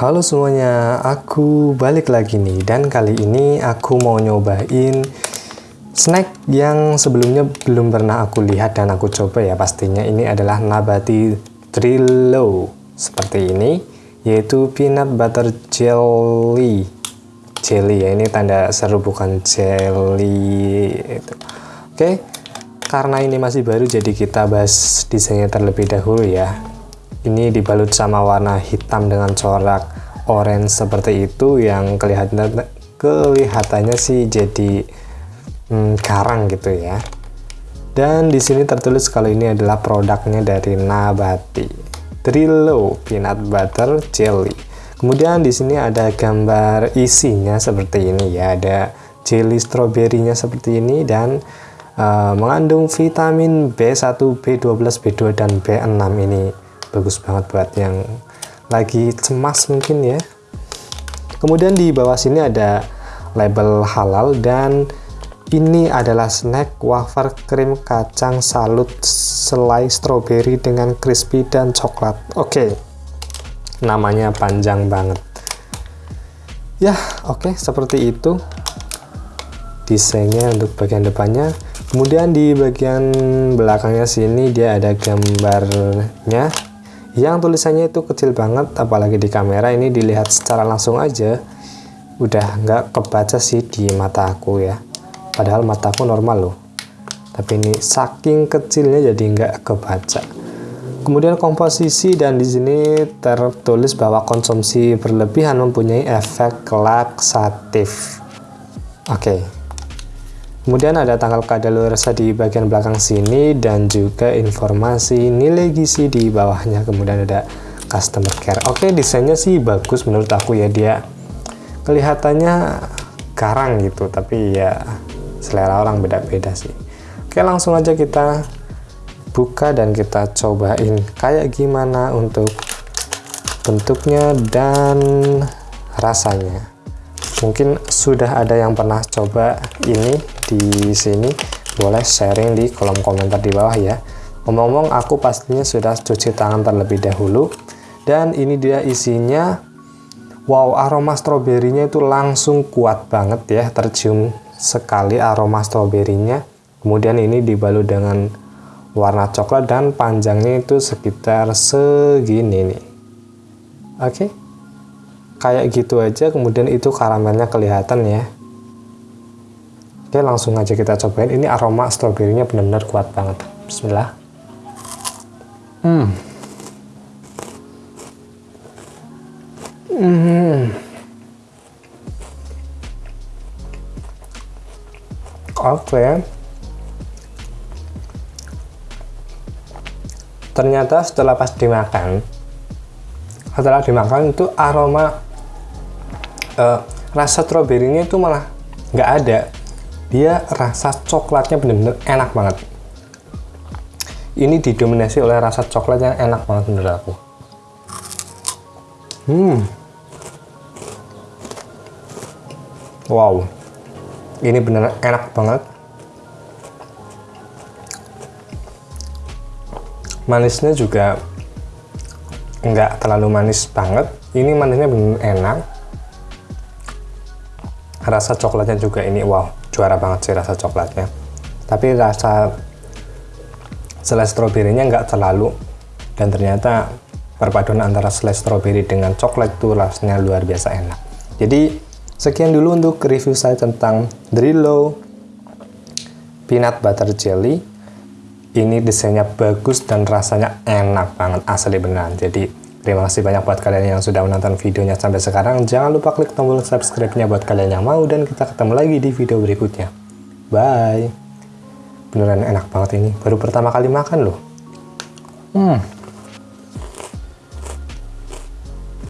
Halo semuanya, aku balik lagi nih dan kali ini aku mau nyobain snack yang sebelumnya belum pernah aku lihat dan aku coba ya. Pastinya ini adalah Nabati Trillo seperti ini yaitu peanut butter jelly. Jelly ya ini tanda seru bukan jelly itu. Oke karena ini masih baru jadi kita bahas desainnya terlebih dahulu ya ini dibalut sama warna hitam dengan corak orange seperti itu yang kelihatan kelihatannya sih jadi hmm, karang gitu ya. Dan di sini tertulis kalau ini adalah produknya dari Nabati. Trillo peanut butter jelly. Kemudian di sini ada gambar isinya seperti ini ya, ada jelly stroberinya seperti ini dan uh, mengandung vitamin B1, B12, B2 dan B6 ini bagus banget buat yang lagi cemas mungkin ya. Kemudian di bawah sini ada label halal dan ini adalah snack wafer krim kacang salut selai stroberi dengan crispy dan coklat. Oke, okay. namanya panjang banget. Ya, oke, okay, seperti itu desainnya untuk bagian depannya. Kemudian di bagian belakangnya sini dia ada gambarnya yang tulisannya itu kecil banget, apalagi di kamera ini dilihat secara langsung aja udah nggak kebaca sih di mata aku ya. Padahal mataku normal loh. Tapi ini saking kecilnya jadi nggak kebaca. Kemudian komposisi dan di sini tertulis bahwa konsumsi berlebihan mempunyai efek laksatif oke okay. Kemudian ada tanggal kadaluarsa di bagian belakang sini dan juga informasi nilai gizi di bawahnya. Kemudian ada customer care. Oke desainnya sih bagus menurut aku ya dia kelihatannya garang gitu tapi ya selera orang beda-beda sih. Oke langsung aja kita buka dan kita cobain kayak gimana untuk bentuknya dan rasanya mungkin sudah ada yang pernah coba ini di sini. Boleh sharing di kolom komentar di bawah ya. Ngomong-ngomong aku pastinya sudah cuci tangan terlebih dahulu. Dan ini dia isinya. Wow aroma stroberinya itu langsung kuat banget ya. Tercium sekali aroma stroberinya. Kemudian ini dibalut dengan warna coklat dan panjangnya itu sekitar segini nih. Oke? okay. Kayak gitu aja kemudian itu karamelnya kelihatan ya. Oke okay, langsung aja kita cobain. Ini aroma stroberinya benar-benar kuat banget. Bismillah. Hmm. Hmm. Oke. Ternyata setelah pas dimakan setelah dimakan itu aroma uh, rasa stroberinya itu malah nggak ada. Dia rasa coklatnya bener-bener enak banget. Ini didominasi oleh rasa coklat yang enak banget menurut aku. Hmm. Wow. Ini bener enak banget. Manisnya juga nggak terlalu manis banget. Ini manisnya bener enak rasa coklatnya juga ini wow juara banget sih rasa coklatnya tapi rasa selai stroberinya nggak terlalu dan ternyata perpaduan antara selai stroberi dengan coklat itu rasanya luar biasa enak jadi Sekian dulu untuk review saya tentang Drillo Peanut Butter Jelly. Ini desainnya bagus dan rasanya enak banget, asli beneran. Jadi, terima kasih banyak buat kalian yang sudah menonton videonya sampai sekarang. Jangan lupa klik tombol subscribe-nya buat kalian yang mau, dan kita ketemu lagi di video berikutnya. Bye! Beneran enak banget ini, baru pertama kali makan loh. Hmm.